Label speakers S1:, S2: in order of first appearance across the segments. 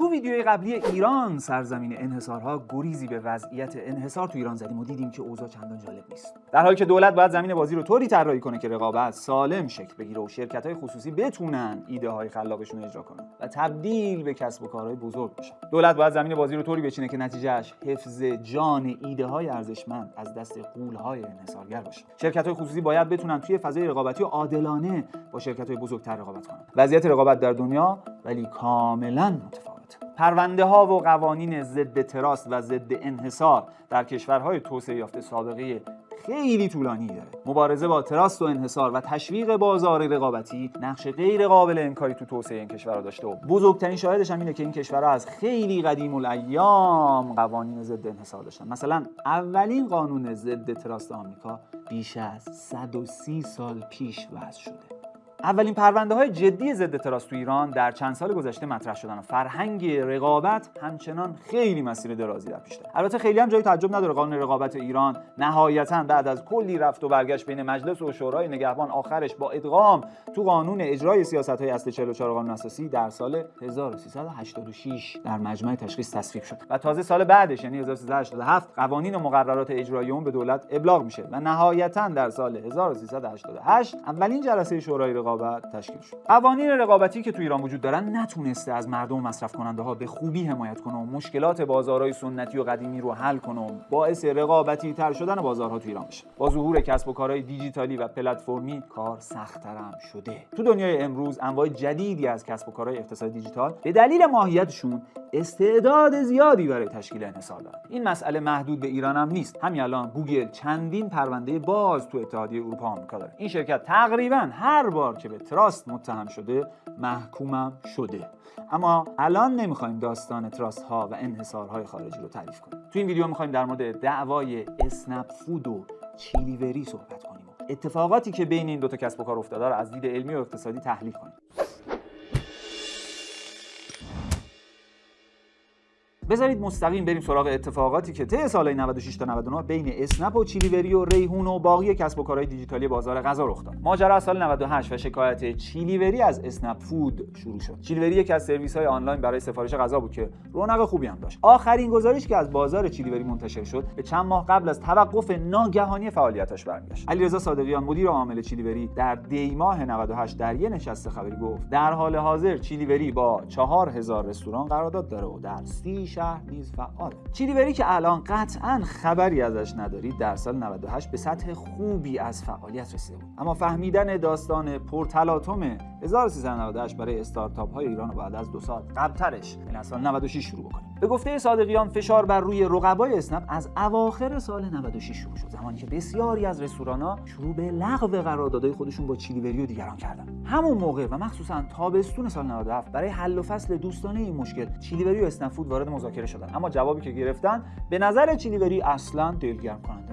S1: تو ویدیوی قبلی ایران سرزمین انحصارها گریزی به وضعیت انحصار تو ایران زدیم و دیدیم که اوضاع چندان جالب نیست. در حالی که دولت باید زمین بازی رو طوری طراحی کنه که رقابت سالم شکل بگیره و شرکت های خصوصی بتونن ایده های خلاقشون اجرا کنن و تبدیل به کسب و کارهای بزرگ بشن. دولت باید زمین بازی رو طوری بچینه که نتیجهش حفظ جان ایده های ارزشمند از دست قول های انحصارگر باشه. شرکت های خصوصی باید بتونن توی فضای رقابتی عادلانه با شرکت های بزرگتر رقابت کنن. وضعیت رقابت در دنیا ولی کاملا متفاوت. پرونده ها و قوانین ضد تراست و ضد انحصار در کشورهای توسعه یافته سابقه خیلی طولانی داره. مبارزه با تراست و انحصار و تشویق بازار رقابتی نقش غیر قابل انکاری تو توسعه این کشورها داشته و بزرگترین شاهدش هم اینه که این کشورها از خیلی قدیم الایام قوانین ضد انحصار داشتن. مثلا اولین قانون ضد تراست آمریکا بیش از 130 سال پیش وضع شده. اولین پرونده های جدی ضد تراس تو ایران در چند سال گذشته مطرح شدن و فرهنگ رقابت همچنان خیلی مسیر درازی در پیش داره. البته خیلی هم جای تعجب نداره قانون رقابت ایران نهایتا بعد از کلی رفت و برگشت بین مجلس و شورای نگهبان آخرش با ادغام تو قانون اجرای سیاست های اصل 44 قانون اساسی در سال 1386 در مجمع تشخیص تصویب شد و تازه سال بعدش یعنی 1387 قوانین و مقررات اجرایی اون به دولت ابلاغ میشه و نهایتا در سال 1388 اولین جلسه شورای رقابت تشکیل شد. قوانین رقابتی که تو ایران وجود دارن نتونسته از مردم و مصرف کننده ها به خوبی حمایت کنه و مشکلات بازارهای سنتی و قدیمی رو حل کنه و باعث رقابتی تر شدن بازارها تو ایران بشه. با ظهور کسب و کارهای دیجیتالی و پلتفرمی کار سختتر هم شده. تو دنیای امروز انواع جدیدی از کسب و کارهای اقتصاد دیجیتال به دلیل ماهیتشون استعداد زیادی برای تشکیل انحصار دارن. این مسئله محدود به ایران هم نیست. همین الان گوگل چندین پرونده باز تو اتحادیه اروپا آمریکا داره. این شرکت تقریبا هر بار که به تراست متهم شده محکومم شده. اما الان نمی‌خوایم داستان تراست ها و انحصارهای خارجی رو تعریف کنیم. تو این ویدیو می‌خوایم در مورد دعوای اسنپ فود و چیلیوری صحبت کنیم اتفاقاتی که بین این دو تا کسب و کار افتاده رو از دید علمی و اقتصادی تحلیل کنیم. بذارید مستقیم بریم سراغ اتفاقاتی که طی سالهای 96 تا 99 بین اسنپ و چیلیوری و ریحون و باقی کسب و کارهای دیجیتالی بازار غذا رخ داد. ماجرا از سال 98 و شکایت چیلیوری از اسنپ فود شروع شد. چیلیوری یکی از سرویس های آنلاین برای سفارش غذا بود که رونق خوبی هم داشت. آخرین گزارش که از بازار چیلیوری منتشر شد به چند ماه قبل از توقف ناگهانی فعالیتش برمیگشت. علیرضا صادقیان مدیر عامل چیلیوری در دی ماه 98 در یه نشست خبری گفت در حال حاضر چیلیوری با 4000 رستوران قرارداد داره و در 30 شهر نیز فعال چیلیوری که الان قطعا خبری ازش ندارید در سال 98 به سطح خوبی از فعالیت رسیده بود. اما فهمیدن داستان پرتلاطم 1398 برای استارتاپ های ایران بعد از دو سال قبلترش یعنی از سال 96 شروع بکنیم به گفته صادقیان فشار بر روی رقبای اسنپ از اواخر سال 96 شروع شد. زمانی که بسیاری از رستوران‌ها شروع به لغو قراردادهای خودشون با چیلیوری و دیگران کردن. همون موقع و مخصوصا تابستون سال 97 برای حل و فصل دوستانه این مشکل چیلیوری و اسنپ فود وارد مذاکره شدن. اما جوابی که گرفتن به نظر چیلیوری اصلا دلگرم کننده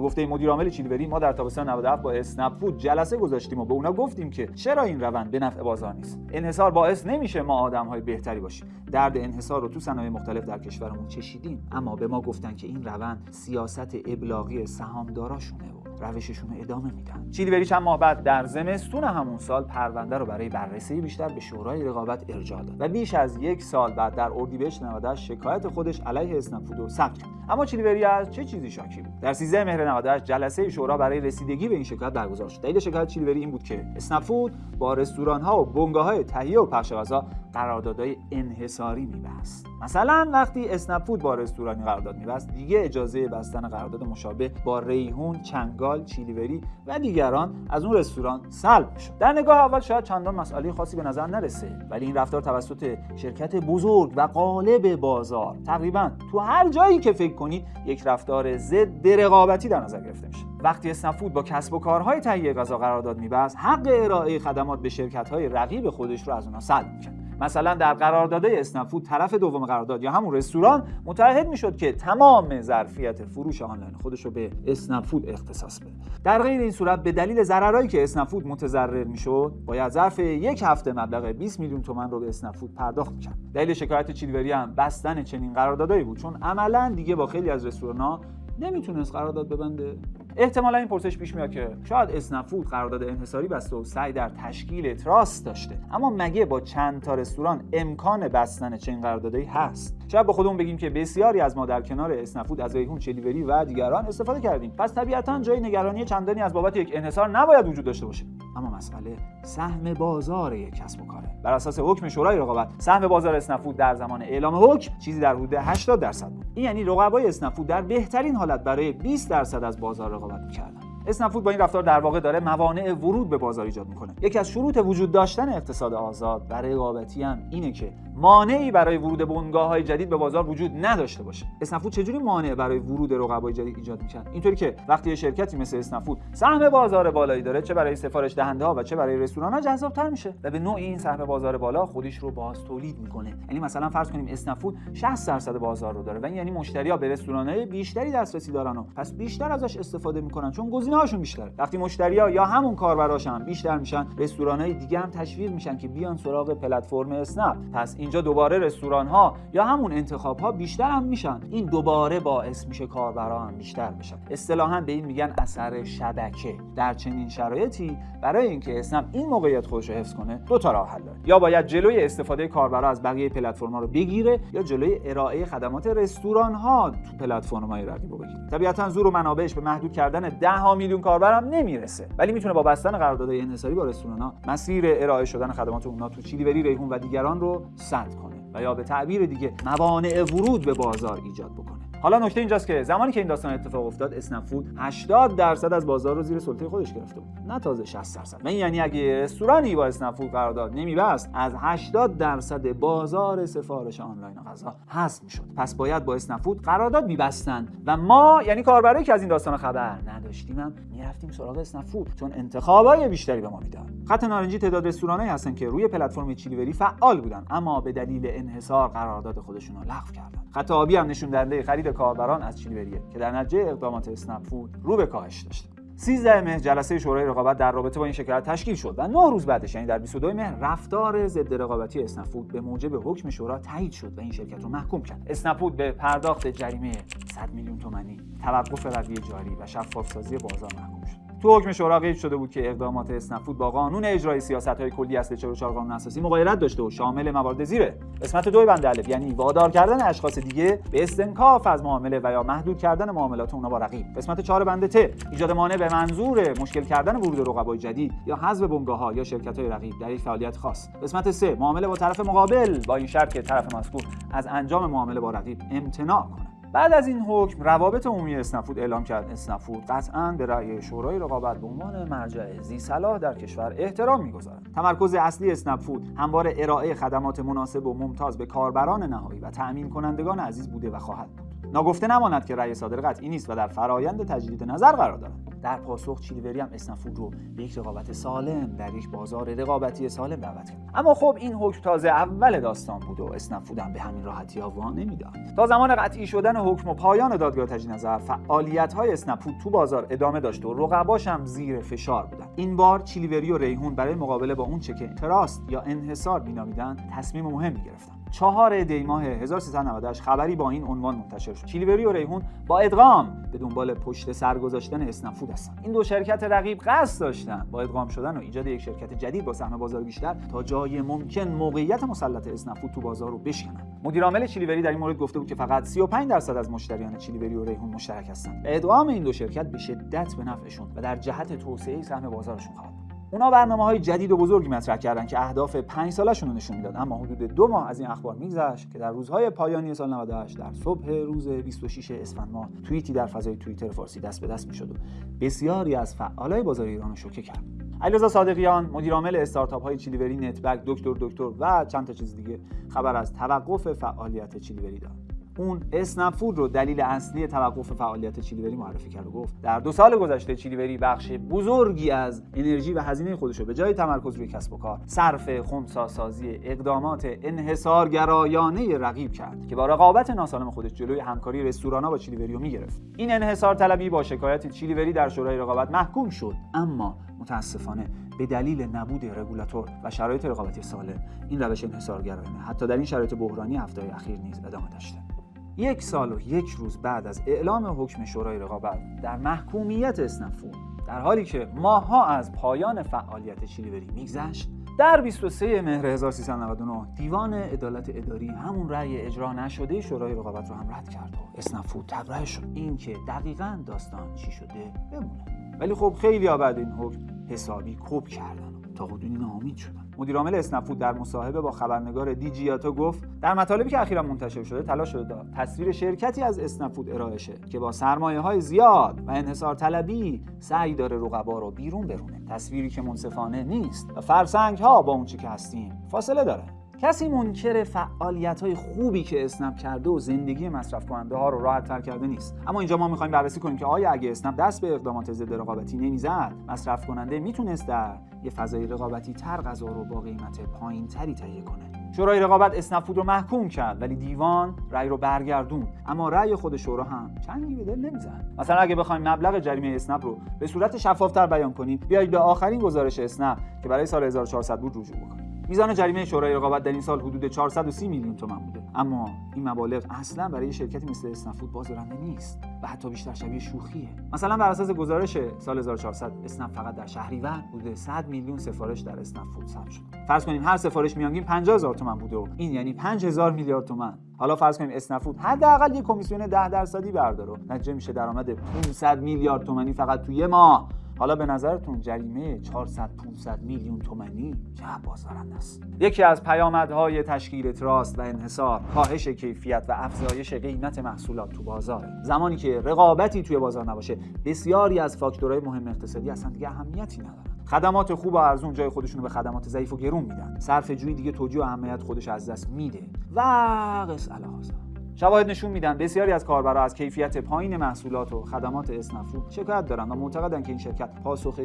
S1: به گفته مدیر عامل چیلیوری ما در تابستان 97 با اسنپ فود جلسه گذاشتیم و به اونا گفتیم که چرا این روند به نفع بازار نیست؟ انحصار باعث نمیشه ما آدمهای بهتری باشیم. درد انحصار رو تو صنایع مختلف در کشورمون چشیدیم اما به ما گفتن که این روند سیاست ابلاغی سهامداراشونه روششون رو ادامه میدن. چیلیوری چند ماه بعد در زمستون همون سال پرونده رو برای بررسی بیشتر به شورای رقابت ارجاع داد و بیش از یک سال بعد در اردیبهشت 98 شکایت خودش علیه اسنپ رو ثبت کرد. اما چیلیوری از چه چیزی شاکی بود؟ در 13 مهر 98 جلسه شورا برای رسیدگی به این شکایت برگزار شد. دلیل شکایت چیلیوری این بود که اسنپ با رستوران ها و بنگاه های تهیه و پخش غذا قراردادهای انحصاری میبست. مثلا وقتی اسنپ با رستورانی قرارداد میبست دیگه اجازه بستن قرارداد مشابه با ریحون چنگال چیلیوری و دیگران از اون رستوران سلب شد در نگاه اول شاید چندان مسئله خاصی به نظر نرسه ولی این رفتار توسط شرکت بزرگ و غالب بازار تقریبا تو هر جایی که فکر کنید یک رفتار ضد رقابتی در نظر گرفته میشه. وقتی اسنپ با کسب و کارهای تهیه غذا قرارداد میبست حق ارائه خدمات به شرکت‌های رقیب خودش رو از اونها سلب می‌کرد. مثلا در قراردادهای اسنپ طرف دوم قرارداد یا همون رستوران متعهد می‌شد که تمام ظرفیت فروش آنلاین خودش رو به اسنپ اختصاص بده. در غیر این صورت به دلیل ضررهایی که اسنپ متضرر می‌شد باید ظرف یک هفته مبلغ 20 میلیون تومان رو به اسنپ پرداخت می‌کرد دلیل شکایت چیلیوری هم بستن چنین قراردادایی بود چون عملا دیگه با خیلی از رستوران‌ها نمی‌تونست قرارداد ببنده. احتمالا این پرسش پیش میاد که شاید اسنفود قرارداد انحصاری بسته و سعی در تشکیل تراست داشته. اما مگه با چند تا رستوران امکان بستن چنین قراردادی هست؟ شاید با خودمون بگیم که بسیاری از ما در کنار اسنفود از ریحون چلیوری و دیگران استفاده کردیم. پس طبیعتا جای نگرانی چندانی از بابت یک انحصار نباید وجود داشته باشه. اما مسئله سهم بازار یک کسب و کاره. بر اساس حکم شورای رقابت سهم بازار اسنفود در زمان اعلام حکم چیزی در حدود 80 درصد بود. این یعنی رقبای اسنفود در بهترین حالت برای 20 درصد از بازار رقابت می‌کردند اسنفود با این رفتار در واقع داره موانع ورود به بازار ایجاد می‌کنه. یکی از شروط وجود داشتن اقتصاد آزاد برای رقابتی هم اینه که مانعی برای ورود بنگاه های جدید به بازار وجود نداشته باشه. اسنفود چجوری مانع برای ورود رقبای جدید ایجاد می‌کنه اینطوری که وقتی یه شرکتی مثل اسنفود سهم بازار بالایی داره چه برای سفارش دهنده ها و چه برای رستوران ها جذابتر میشه و به نوعی این سهم بازار بالا خودش رو باز تولید می‌کنه. یعنی مثلا فرض کنیم اسنفود 60 درصد بازار رو داره و یعنی مشتری ها به رستوران های بیشتری دسترسی دارن و پس بیشتر ازش استفاده می‌کنن چون گزینه هاشون بیشتره. وقتی مشتری ها یا همون کاربراشن بیشتر میشن رستوران های دیگه هم تشویق میشن که بیان سراغ پلتفرم اسنپ. پس اینجا دوباره رستوران ها یا همون انتخاب ها بیشتر هم میشن. این دوباره باعث میشه کاربرا هم بیشتر بشن. اصطلاحا به این میگن اثر شبکه. در چنین شرایطی برای اینکه اسنپ این موقعیت خودش رو حفظ کنه دو تا راه حل داره. یا باید جلوی استفاده کاربرا از بقیه پلتفرم ها رو بگیره یا جلوی ارائه خدمات رستوران ها تو پلتفرم های رقیب بگیره. طبیعتا زور و منابعش به محدود کردن 10 ها میلیون کاربر هم نمی‌رسه. ولی می‌تونه با بستن قراردادهای انحصاری با رستوران ها مسیر ارائه شدن خدمات اونها تو چیلیوری ریحون و دیگران رو سد کنه و یا به تعبیر دیگه موانع ورود به بازار ایجاد بکنه. حالا نکته اینجاست که زمانی که این داستان اتفاق افتاد اسنفود 80 درصد از بازار رو زیر سلطه خودش گرفته بود. نه تازه 60 درصد. من یعنی اگه رستورانی با اسنفود قرارداد نمیبست از 80 درصد بازار سفارش آنلاین غذا حذف می‌شد. پس باید با اسنفود قرارداد میبستن و ما یعنی کاربرایی که از این داستان خبر نداشتیم هم می‌رفتیم سراغ اسنفود چون انتخابای بیشتری به ما می‌داد. خط نارنجی تعداد رستورانایی هستن که روی پلتفرم چیلیوری فعال بودن اما به دلیل انحصار قرارداد خودشون رو لغو کردن. خط آبی هم نشون دهنده خرید کاربران از چیلیوریه که در نتیجه اقدامات اسنپ فود رو به کاهش داشته. 13 مهر جلسه شورای رقابت در رابطه با این شکایت تشکیل شد و 9 روز بعدش یعنی در 22 مهر رفتار ضد رقابتی اسنفود به موجب حکم شورا تایید شد و این شرکت رو محکوم کرد. اسنفود به پرداخت جریمه 100 میلیون تومانی توقف رویه جاری و شفافسازی بازار محکوم شد. تو حکم شورا قید شده بود که اقدامات اسنفود با قانون اجرای های کلی اصل 44 قانون اساسی مغایرت داشته و شامل موارد زیره. قسمت دو بند الف یعنی وادار کردن اشخاص دیگه به استنکاف از معامله و یا محدود کردن معاملات اونها با رقیب. قسمت 4 بند ت ایجاد مانع به منظور مشکل کردن ورود رقبای جدید یا حذف ها یا های رقیب در یک فعالیت خاص. قسمت 3 معامله با طرف مقابل. با این شرط که طرف مذکور از انجام معامله با رقیب امتناع کنه. بعد از این حکم روابط عمومی اسنفود اعلام کرد. اسنفود قطعا به رأی شورای رقابت به عنوان مرجع زی صلاح در کشور احترام می‌گذارد. تمرکز اصلی اسنفود همواره ارائه خدمات مناسب و ممتاز به کاربران نهایی و تأمین کنندگان عزیز بوده و خواهد بود. ناگفته نماند که رأی صادر قطعی نیست و در فرایند تجدید نظر قرار دارد. در پاسخ چیلیوری هم اسنفود رو به یک رقابت سالم در یک بازار رقابتی سالم دعوت کرد. اما خب این حکم تازه اول داستان بود و اسنفود هم به همین راحتی ها وا نمی‌داد. تا زمان قطعی شدن حکم و پایان دادگاه تجدید نظر فعالیت های اسنفود تو بازار ادامه داشت و رقباش هم زیر فشار بودن. این بار چیلیوری و ریحون برای مقابله با اون چه که تراست یا انحصار مینامیدن تصمیم مهمی گرفتن. چهار دی ماه 1398 خبری با این عنوان منتشر شد. چیلیوری و ریحون با ادغام به دنبال پشت سر گذاشتن اسنفود هستن. این دو شرکت رقیب قصد داشتن با ادغام شدن و ایجاد یک شرکت جدید با سهم بازار بیشتر تا جای ممکن موقعیت مسلط اسنفود تو بازار رو بشکنن. مدیر عامل چیلیوری در این مورد گفته بود که فقط 35 درصد از مشتریان چیلیوری و ریحون مشترک هستند ادغام این دو شرکت به شدت به نفعشون و در جهت توسعه سهم بازارشون خواهد اونا برنامه های جدید و بزرگی مطرح کردن که اهداف 5 سالشون رو نشون می‌داد اما حدود دو ماه از این اخبار میگذشت که در روزهای پایانی سال 98 در صبح روز 26 اسفند ماه توییتی در فضای توییتر فارسی دست به دست می‌شد و بسیاری از فعالای بازار ایران رو شوکه کرد. علیرضا صادقیان مدیر عامل استارتاپ های چیلیوری نتبک دکتر دکتر و چند تا چیز دیگه خبر از توقف فعالیت چیلیوری داد. اون اسنفود رو دلیل اصلی توقف فعالیت چیلیوری معرفی کرد و گفت در دو سال گذشته چیلیوری بخش بزرگی از انرژی و هزینه خودش رو به جای تمرکز روی کسب و کار صرف خونساسازی اقدامات انحصارگرایانه رقیب کرد که با رقابت ناسالم خودش جلوی همکاری رستورانا با چیلیوری رو می‌گرفت. این انحصار طلبی با شکایت چیلیوری در شورای رقابت محکوم شد اما متاسفانه به دلیل نبود رگولاتور و شرایط رقابتی سالم این روش انحصارگرایانه حتی در این شرایط بحرانی هفته اخیر نیز ادامه داشته. یک سال و یک روز بعد از اعلام حکم شورای رقابت در محکومیت اسنفون در حالی که ماها از پایان فعالیت چیلیوری میگذشت در 23 مهر 1399 دیوان عدالت اداری همون رأی اجرا نشده شورای رقابت رو هم رد کرد و اسنفود تبرئه شد. این که دقیقا داستان چی شده بمونه. ولی خب خیلی بعد این حکم حسابی کوب کردن. تا حدودی ناامید شدن. مدیرعامل اسنفود در مصاحبه با خبرنگار دیجیاتو گفت در مطالبی که اخیرا منتشر شده تلاش شده تصویر شرکتی از اسنفود ارائه شه که با سرمایه های زیاد و انحصار طلبی سعی داره رقبا رو بیرون برونه. تصویری که منصفانه نیست و فرسنگ ها با اون چی که هستیم فاصله داره. کسی منکر فعالیت های خوبی که اسنپ کرده و زندگی مصرف کننده ها رو راحت تر کرده نیست. اما اینجا ما می‌خوایم بررسی کنیم که آیا اگه اسنپ دست به اقدامات ضد رقابتی نمی‌زد مصرف کننده می‌تونست در یه فضای رقابتی تر غذا رو با قیمت پایین تری تهیه کنه. شورای رقابت اسنپ رو محکوم کرد ولی دیوان رأی رو برگردون اما رأی خود شورا هم چندی به دل نمی‌زد. مثلا اگه بخوایم مبلغ جریمه اسنپ رو به صورت شفافتر بیان کنیم بیایید به آخرین گزارش اسنپ که برای سال 1400 بود رجوع بکنیم. میزان جریمه شورای رقابت در این سال حدود 430 میلیون تومان بوده. اما این مبالغ اصلا برای شرکتی مثل اسنفود بازدارنده نیست و حتی بیشتر شبیه شوخیه. مثلا بر اساس گزارش سال 1400 اسنپ فقط در شهریور حدود 100 میلیون سفارش در اسنفود ثبت شد فرض کنیم هر سفارش میانگین 50000 تومان بوده و این یعنی 5000 میلیارد تومان. حالا فرض کنیم اسنفود حداقل یک کمیسیون 10 درصدی برداره نتیجه میشه درآمد 500 میلیارد تومانی فقط توی ماه. حالا به نظرتون جریمه 400 500 میلیون تومانی چه بازدارنده است؟ یکی از پیامدهای تشکیل تراست و انحصار کاهش کیفیت و افزایش قیمت محصولات تو بازار. زمانی که رقابتی توی بازار نباشه بسیاری از فاکتورهای مهم اقتصادی اصلا دیگه اهمیتی ندارن. خدمات خوب و ارزون جای خودشون به خدمات ضعیف و گرون میدن. صرف جویی دیگه توجیه و اهمیت خودش از دست میده. و قص شواهد نشون میدن بسیاری از کاربرا از کیفیت پایین محصولات و خدمات اسنفود شکایت دارن و معتقدن که این شرکت پاسخ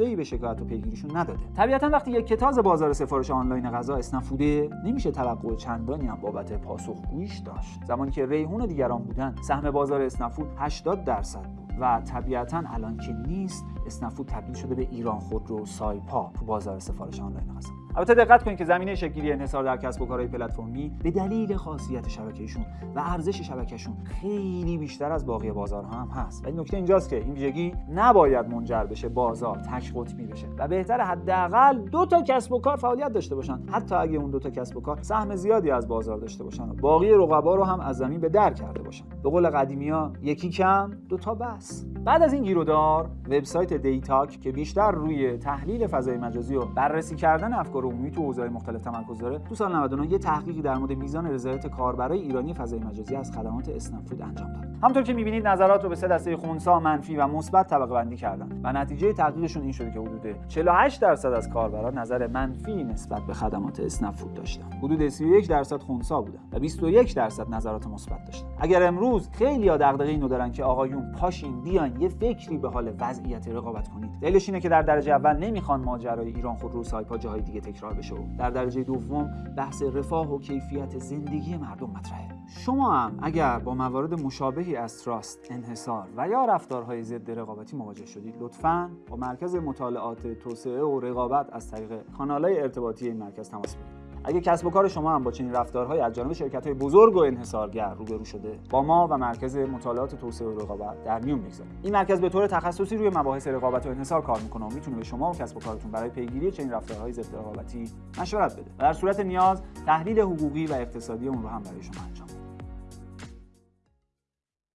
S1: ای به شکایت و پیگیریشون نداده. طبیعتا وقتی یک کتاز بازار سفارش آنلاین غذا اسنفوده نمیشه توقع چندانی هم بابت پاسخگوییش داشت. زمانی که ریحون دیگران بودن سهم بازار اسنفود 80 درصد بود و طبیعتا الان که نیست اسنفود تبدیل شده به ایران خودرو سایپا تو بازار سفارش آنلاین غذا البته دقت کنید که زمینه شکل‌گیری انحصار در کسب و کارهای پلتفرمی به دلیل خاصیت شبکهشون و ارزش شبکهشون خیلی بیشتر از باقی بازارها هم هست. ولی نکته اینجاست که این ویژگی نباید منجر بشه بازار تک قطبی بشه و بهتر حداقل دو تا کسب و کار فعالیت داشته باشن. حتی اگه اون دو تا کسب و کار سهم زیادی از بازار داشته باشن و باقی رقبا رو هم از زمین به در کرده باشن. به قول قدیمی یکی کم دو تا بس. بعد از این گیرودار وبسایت دیتاک که بیشتر روی تحلیل فضای مجازی و بررسی کردن افکار عمومی تو حوزه‌های مختلف تمرکز داره تو سال 99 یه تحقیقی در مورد میزان رضایت کاربرای ایرانی فضای مجازی از خدمات اسنپ انجام داد. همونطور که می‌بینید نظرات رو به سه دسته خونسا منفی و مثبت طبقه بندی کردن و نتیجه تحقیقشون این شده که حدود 48 درصد از کاربران نظر منفی نسبت به خدمات اسنپ داشتن. حدود 31 درصد خونسا بودن و 21 درصد نظرات مثبت داشتن. اگر امروز خیلی ها دغدغه اینو دارن که آقایون پاشین بیاین یه فکری به حال وضعیت رقابت کنید دلیلش اینه که در درجه اول نمی‌خوان ماجرای ایران خودرو سایپا جاهای دیگه تکرار بشه و در درجه دوم بحث رفاه و کیفیت زندگی مردم مطرحه. شما هم اگر با موارد مشابهی از تراست انحصار و یا رفتارهای ضد رقابتی مواجه شدید. لطفا با مرکز مطالعات توسعه و رقابت از طریق کانالهای ارتباطی این مرکز تماس بگیرید. اگه کسب و کار شما هم با چنین رفتارهای از جانب شرکت های بزرگ و انحصارگر روبرو شده با ما و مرکز مطالعات توسعه و رقابت در میون بگذارید این مرکز به طور تخصصی روی مباحث رقابت و انحصار کار می‌کنه و می‌تونه به شما و کسب و کارتون برای پیگیری چنین رفتارهای ضد رقابتی مشورت بده. و در صورت نیاز تحلیل حقوقی و اقتصادی اون رو هم برای شما انجام